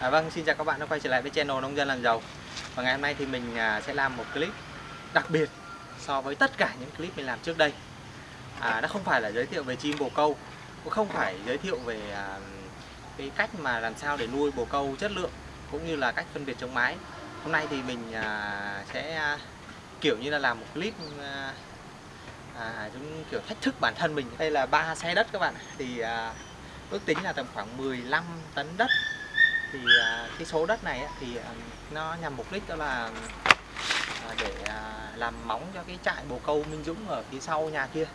À, vâng, xin chào các bạn đã quay trở lại với channel Nông dân làm giàu. Và ngày hôm nay thì mình à, sẽ làm một clip đặc biệt so với tất cả những clip mình làm trước đây. À, Nó không phải là giới thiệu về chim bồ câu Cũng không phải giới thiệu về à, cái cách mà làm sao để nuôi bồ câu chất lượng Cũng như là cách phân biệt chống mái. Hôm nay thì mình à, sẽ à, kiểu như là làm một clip à, à, chúng kiểu thách thức bản thân mình. Đây là ba xe đất các bạn Thì à, ước tính là tầm khoảng 15 tấn đất thì à, cái số đất này thì à, nó nhằm mục đích đó là à, để làm móng cho cái trại bồ câu Minh Dũng ở phía sau nhà kia.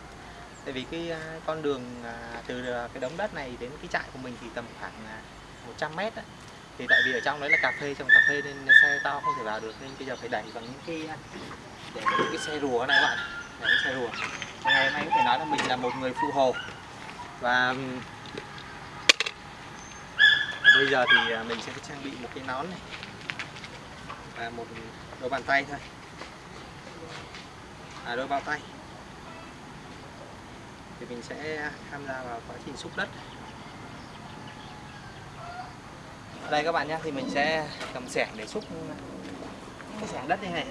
Tại vì cái con đường từ cái đống đất này đến cái trại của mình thì tầm khoảng 100 mét đó. thì tại vì ở trong đấy là cà phê, trồng cà phê nên xe to không thể vào được nên bây giờ phải đẩy bằng những cái để những cái xe rùa này bạn đẩy cái xe rùa. Ngày hôm nay có thể nói là mình là một người phụ hồ. Và bây giờ thì à, mình sẽ trang bị một cái nón này. Và một đôi bàn tay thôi. À, đôi bao tay. Thì mình sẽ tham gia vào quá trình xúc đất. Đây các bạn nhé thì mình sẽ cầm xẻng để xúc cái xẻng đất như này.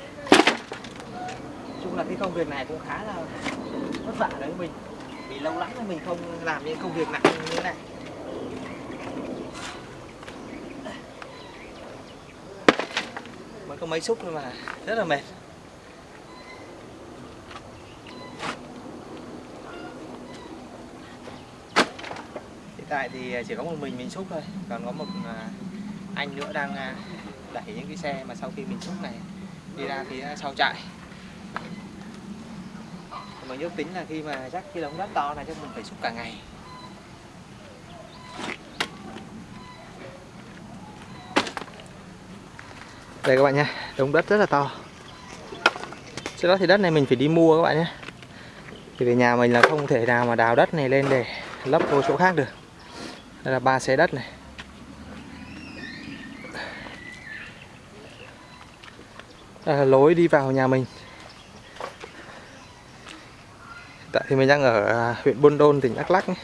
Chung là cái công việc này cũng khá là vất vả đối với mình. Vì lâu lắm rồi mình không làm những công việc nặng như thế này. Mới có mấy xúc thôi mà, rất là mệt. Hiện tại thì à, chỉ có một mình mình xúc thôi, còn có một à, anh nữa đang à, đẩy những cái xe mà sau khi mình xúc này đi ra phía sau trại. Mình ước tính là khi mà chắc cái đống đất to này chắc mình phải xúc cả ngày. Đây các bạn nhé, đống đất rất là to. Sau đó thì đất này mình phải đi mua các bạn nhé. Thì về nhà mình là không thể nào mà đào đất này lên để lấp vô chỗ khác được. Đây là ba xe đất này. Đây là lối đi vào nhà mình. Hiện tại thì mình đang ở à, huyện Buôn Đôn, tỉnh Đắk Lắk nhé.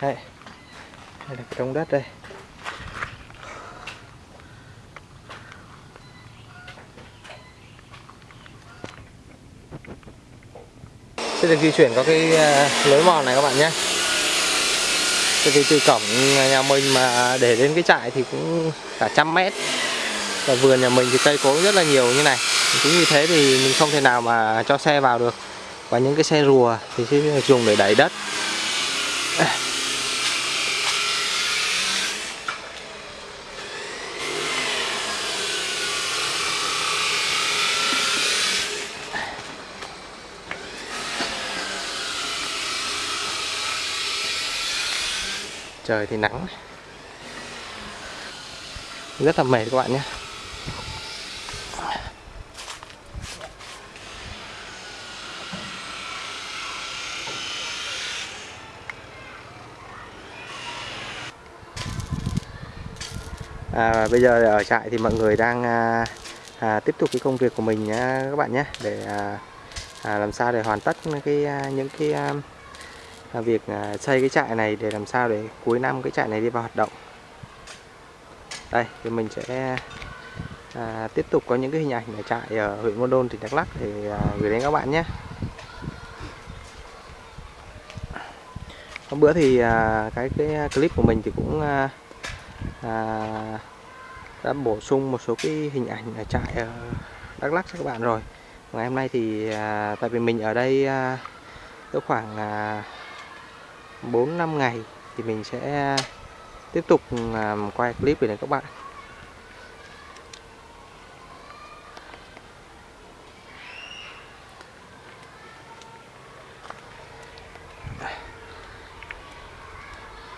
đây. Đây là cái đống đất đây. Sẽ được di chuyển qua cái à, lối mòn này các bạn nhé. Thì từ cổng nhà mình mà để đến cái trại thì cũng cả trăm mét. Và vườn nhà mình thì cây cối rất là nhiều như này. Chính vì thế thì mình không thể nào mà cho xe vào được. Và những cái xe rùa thì sẽ dùng để đẩy đất. Trời thì nắng. Rất là mệt các bạn nhé. À, bây giờ ở trại thì mọi người đang à, à, tiếp tục cái công việc của mình nhé các bạn nhé để à, à, làm sao để hoàn tất cái à, những cái à, việc à, xây cái trại này để làm sao để cuối năm cái trại này đi vào hoạt động. Đây thì mình sẽ à, tiếp tục có những cái hình ảnh ở trại ở huyện Môn Đôn tỉnh Đắk Lắk để à, gửi đến các bạn nhé. Hôm bữa thì à, cái cái clip của mình thì cũng à, à, đã bổ sung một số cái hình ảnh ở trại ở Đắk Lắk cho các bạn rồi. Ngày hôm nay thì à, tại vì mình ở đây à, có khoảng à, 4 5 ngày thì mình sẽ à, tiếp tục à, quay clip về này các bạn.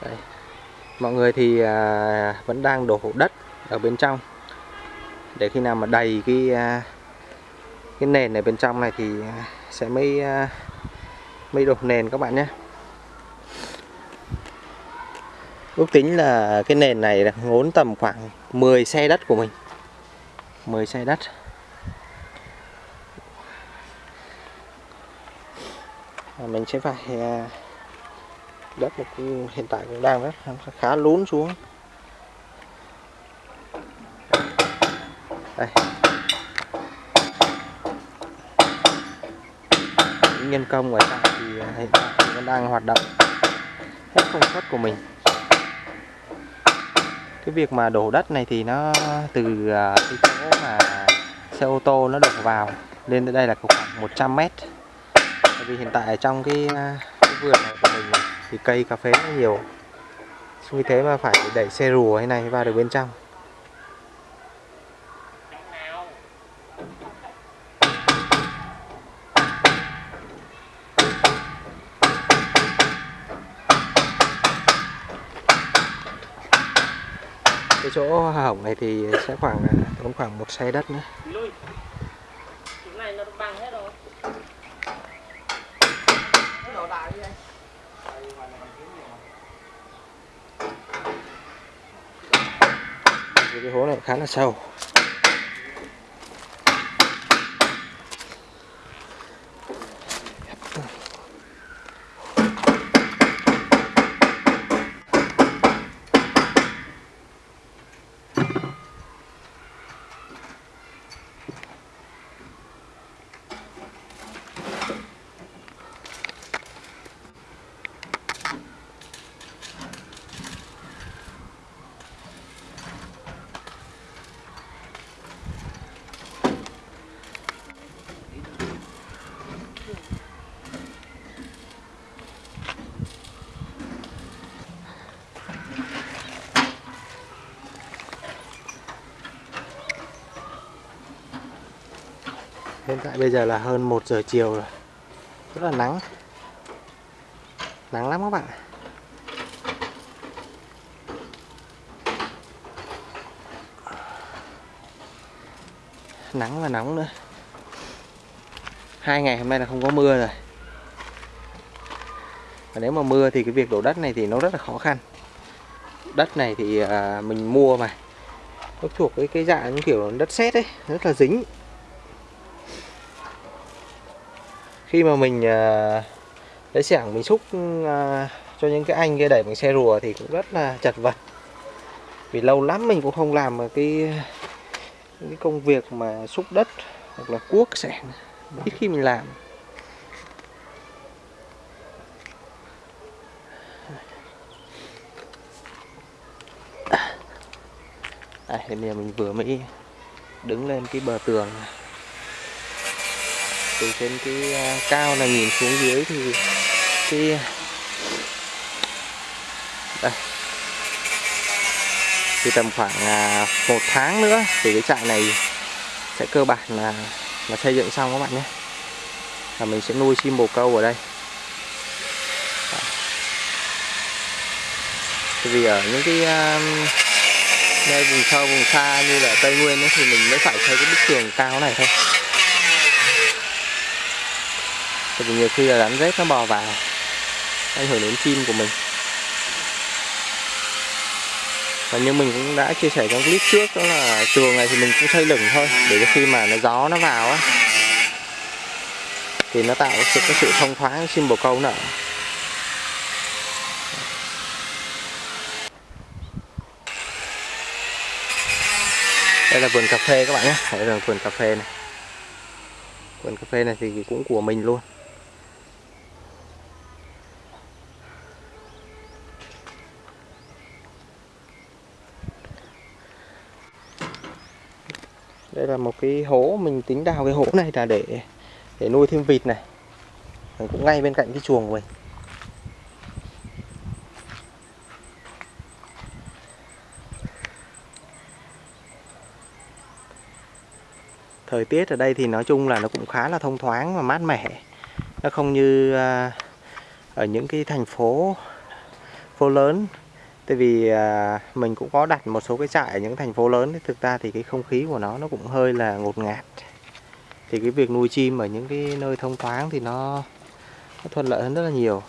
Đây. mọi người thì à, vẫn đang đổ đất ở bên trong. Để khi nào mà đầy cái à, cái nền ở bên trong này thì à, sẽ mới à, mới đổ nền các bạn nhé. Ước tính là cái nền này là ngốn tầm khoảng 10 xe đất của mình. 10 xe đất. À, mình sẽ phải à, đất hiện tại cũng đang rất, khá lún xuống. Đây. Những nhân công ở trong thì à, hiện tại cũng vẫn đang hoạt động hết công suất của mình cái việc mà đổ đất này thì nó từ à, cái chỗ mà xe ô tô nó đổ vào lên tới đây là khoảng 100 mét. Bởi vì hiện tại trong cái, à, cái vườn này của mình thì cây cà phê nó nhiều. Vì thế mà phải đẩy xe rùa thế này vào được bên trong. Cái chỗ hỏng này thì sẽ khoảng à, tốn khoảng một xe đất nữa. Vì cái hố này khá là sâu Hiện tại bây giờ là hơn 1 giờ chiều rồi. Rất là nắng. Nắng lắm các bạn Nắng và nóng nữa. Hai ngày hôm nay là không có mưa rồi. Và nếu mà mưa thì cái việc đổ đất này thì nó rất là khó khăn. Đất này thì à, mình mua mà. Nó thuộc cái cái dạng như kiểu đất sét ấy, Rất là dính. Khi mà mình uh, lấy xẻng mình xúc uh, cho những cái anh kia đẩy bằng xe rùa thì cũng rất là chật vật. Vì lâu lắm mình cũng không làm cái cái công việc mà xúc đất hoặc là cuốc xẻng ít khi mình làm. Đây bây giờ mình vừa mới đứng lên cái bờ tường. này từ trên cái à, cao này nhìn xuống dưới thì cái à, đây. Thì tầm khoảng à, một tháng nữa thì cái trại này sẽ cơ bản là là xây dựng xong các bạn nhé. Và mình sẽ nuôi chim bồ câu ở đây. Vì ở những cái nơi vùng sâu vùng xa như là tây nguyên ấy, thì mình mới phải xây cái bức tường cao này thôi. Tại vì nhiều khi là đánh rết nó bò vào, ảnh hưởng đến chim của mình. Và như mình cũng đã chia sẻ trong clip trước, đó là chuồng này thì mình cũng xây lửng thôi, để cho khi mà nó gió nó vào á, thì nó tạo sự cái sự thông thoáng chim bồ câu nở đây là vườn cà phê các bạn nhé. Đây là vườn cà phê này. Vườn cà phê này thì cũng của mình luôn. Đây là một cái hố, mình tính đào cái hố này là để để nuôi thêm vịt này. Mình cũng ngay bên cạnh cái chuồng của mình. Thời tiết ở đây thì nói chung là nó cũng khá là thông thoáng và mát mẻ. Nó không như à, ở những cái thành phố phố lớn tại vì à, mình cũng có đặt một số cái trại ở những thành phố lớn thì thực ra thì cái không khí của nó nó cũng hơi là ngột ngạt. Thì cái việc nuôi chim ở những cái nơi thông thoáng thì nó, nó thuận lợi hơn rất là nhiều.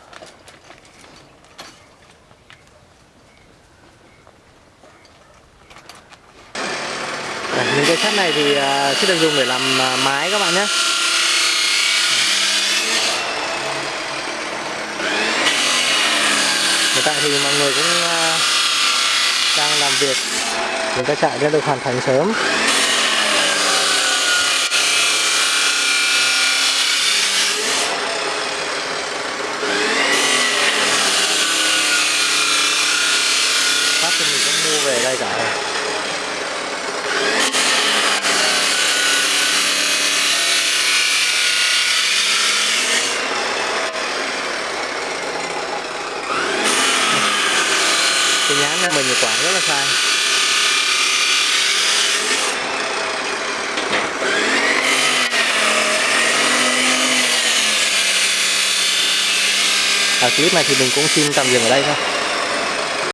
Những cái sắt này thì à, sẽ được dùng để làm à, mái các bạn nhé. Hiện tại thì mọi người cũng à, làm việc. Chúng ta chạy sẽ được hoàn thành sớm phát thì mình cũng mua về đây cả rồi cái nhãn này mình quả rất là sai. Ở clip này thì mình cũng xin tạm dừng ở đây thôi.